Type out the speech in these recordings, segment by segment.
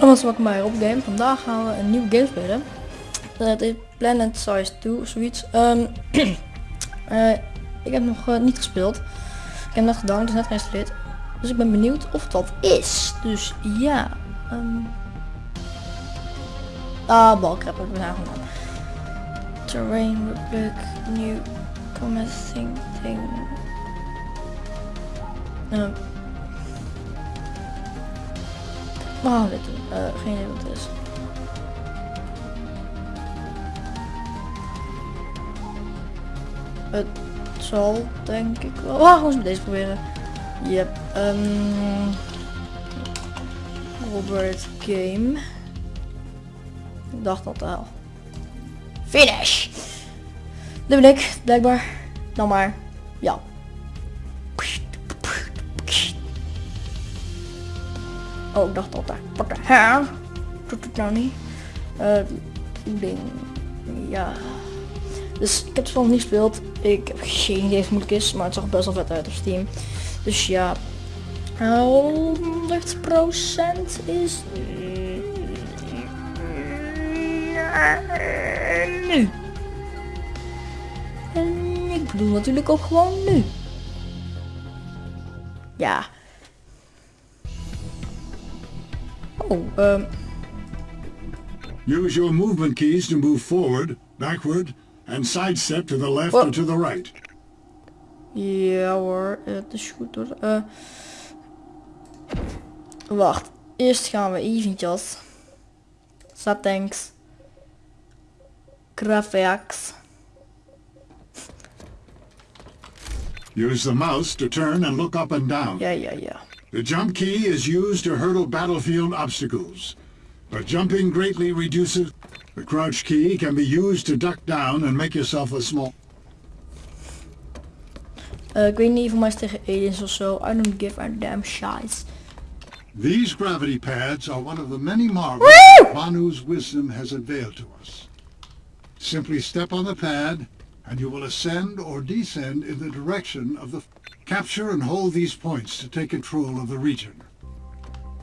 Alles welkom bij Rob Game. Vandaag gaan we een nieuwe game spelen. Eh, Het is Planet Size 2, zoiets. Ehm, eh, ik heb nog eh, niet gespeeld. Ik heb net gedaan, het is net geïnstalleerd. Dus ik ben benieuwd of dat is. Dus ja. ehm. ah, balkrap heb ik nou gedaan. Terrain, Republic, New, Commencing Thing. Ehm. We gaan dit. Eh, geen idee wat het is. Het zal denk ik wel. Ah, gewoon eens met deze proberen. Yep. Um, Robert Game. Ik dacht dat wel. Finish! Dit ben ik, blijkbaar. Dan maar. Ja. Oh, ik dacht altijd. Wat de hel? Doet het nou niet? Eh, ding. Ja. Dus ik heb het nog niet gespeeld. Ik heb geen idee of het moeilijk is, maar het zag best wel vet uit op Steam. Dus ja. 100% is nu. En ik bedoel natuurlijk ook gewoon nu. Ja. Oh, ehm. Use your movement keys to move forward, backward, and sidestep to the left Whoa. or to the right. Ja hoor, het is goed hoor. Eh, wacht, eerst gaan we eventjes. Settings. Graphics. Use the mouse to turn and look up and down. Ja, ja, ja. The jump key is used to hurdle battlefield obstacles, but jumping greatly reduces. The crouch key can be used to duck down and make yourself a small. Eh, ik weet niet, voor mij tegen aliens of zo. I don't give a damn shit. These gravity pads are one of the many marvels Vanu's wisdom has unveiled to us. Simply step on the pad, and you will ascend or descend in the direction of the... Capture and hold these points to take control of the region.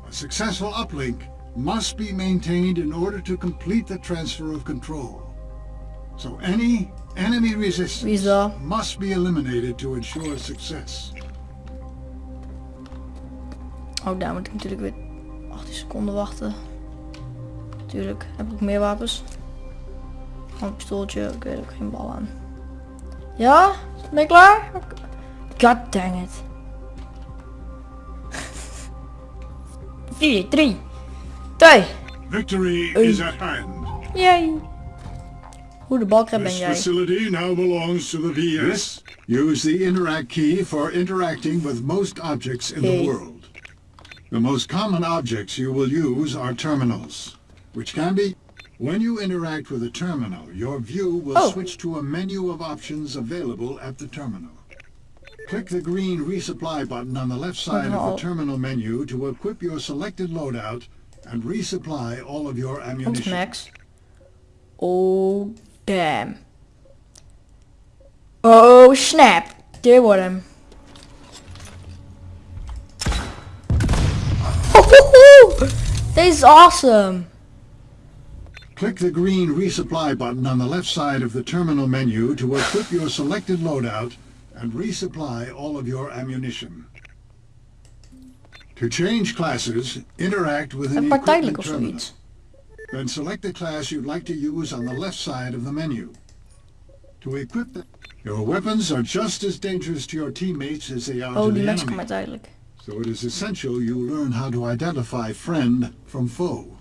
A successful uplink must be maintained in order to complete the transfer of control. So any enemy resistance Wie must be eliminated to ensure success. Oh, daar moet ik natuurlijk weer 18 seconden wachten. Tuurlijk, heb ik meer wapens. Gewoon een pistooltje, ik weet ook geen bal aan. Ja? Ben je klaar? God dang it. 4, 3, 2. Victory Hey. is at hand. Yay. Hoe de balkrab ben This jij? facility now belongs to the VS. Use the interact key for interacting with most objects in Hey. the world. The most common objects you will use are terminals, which can be... When you interact with a terminal, your view will Oh. switch to a menu of options available at the terminal. Click the green resupply button on the left side of the terminal menu to equip your selected loadout and resupply all of your ammunition. Max. Oh, damn. Oh, snap. There hem. This is awesome. Click the green resupply button on the left side of the terminal menu to equip your selected loadout and resupply all of your ammunition. To change classes, interact with an equipment terminal. Then select the class you'd like to use on the left side of the menu. To equip the... Your weapons are just as dangerous to your teammates as they are Oh, to the enemy. So it is essential you learn how to identify friend from foe.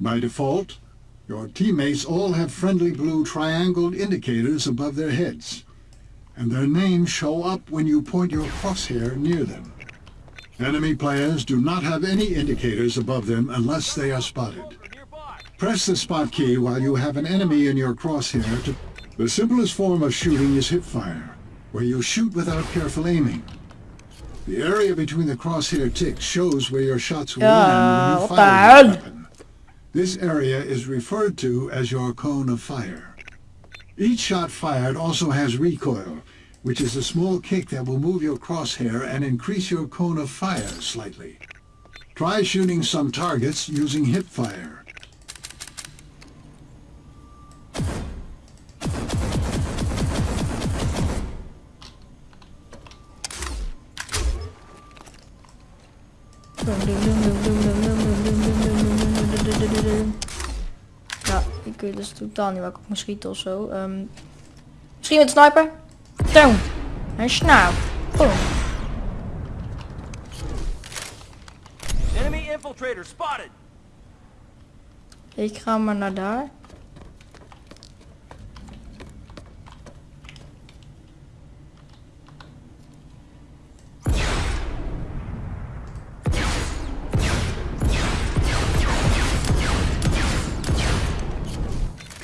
By default, your teammates all have friendly blue triangled indicators above their heads, and their names show up when you point your crosshair near them. Enemy players do not have any indicators above them unless they are spotted. Press the spot key while you have an enemy in your crosshair to... The simplest form of shooting is hipfire, where you shoot without careful aiming. The area between the crosshair ticks shows where your shots will land when you ah, fire your weapon. This area is referred to as your cone of fire. Each shot fired also has recoil, which is a small kick that will move your crosshair and increase your cone of fire slightly. Try shooting some targets using hipfire. Ja, ik weet dus totaal niet waar ik op moet schieten of zo. Ehm, misschien met sniper? Down. En snauw. Boom. Enemy infiltrator spotted. Ik ga maar naar daar.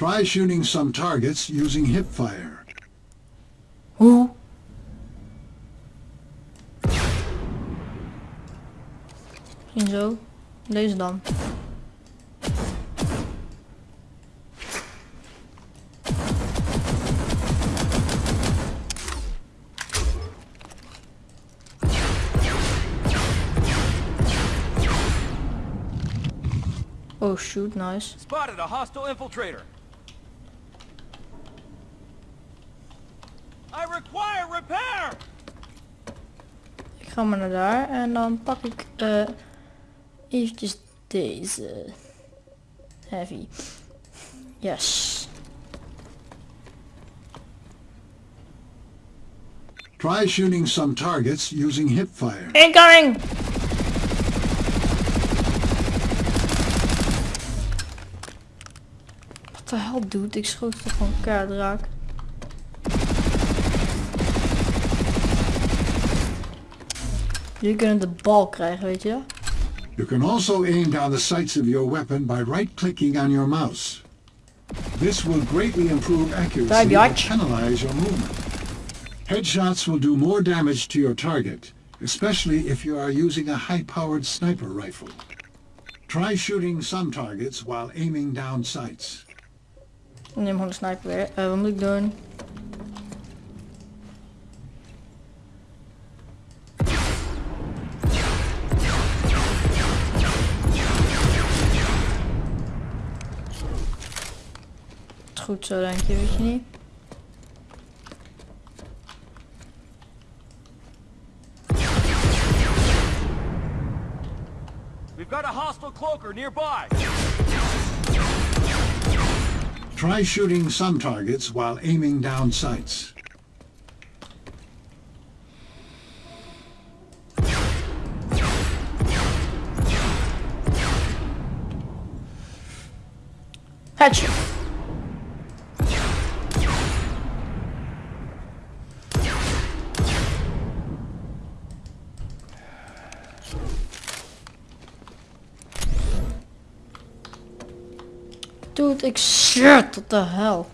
Try shooting some targets using hipfire. Hoe? Misschien zo. Deze dan. Oh shoot, nice. Spotted a hostile infiltrator. Ga maar naar daar en dan pak ik eh eventjes deze. Heavy. Yes. Try shooting some targets using hipfire. Incoming! Wat de hel doet? Ik schoot toch gewoon kaart raak. Jullie kunnen de bal krijgen, weet je dat? You can also aim down the sights of your weapon by right-clicking on your mouse. This will greatly improve accuracy Daar, and biatch. penalize your movement. Headshots will do more damage to your target, especially if you are using a high-powered sniper rifle. Try shooting some targets while aiming down sights. Ik neem gewoon de sniper weer. Eh, wat moet ik doen? Is Goed zo denk je, weet je niet? We've got a hostile cloaker nearby. Try shooting some targets while aiming down sights. Headshot. Dude, ik shit, what the hell?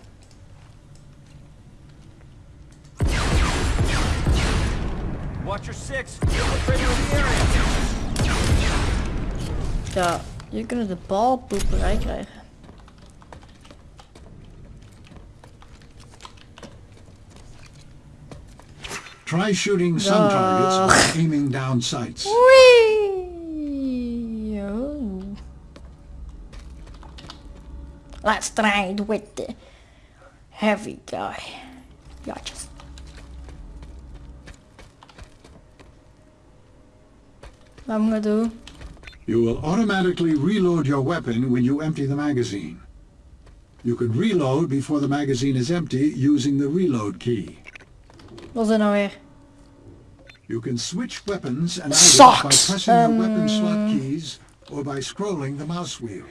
Watch your six. Infiltrator in the area. Ja, je kunt de balpoeperij krijgen. Try shooting some targets Ugh. while aiming down sights. Wee! Let's try it with the heavy guy. Wat moet ik doen? You will automatically reload your weapon when you empty the magazine. You can reload before the magazine is empty using the reload key. Wat is nou weer? You can switch weapons and items by pressing the weapon Um, slot keys or by scrolling the mouse wheel.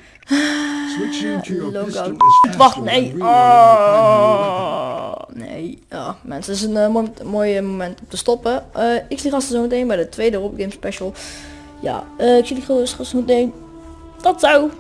Switching to your pistol is Wacht, nee. Oh, nee. Ja, mensen, het is een eh, mooi, mooi moment om te stoppen. Eh, ik zie gasten zo meteen bij de tweede Rob Game Special. Ja, eh, ik zie jullie gewoon zo meteen. Tot zo!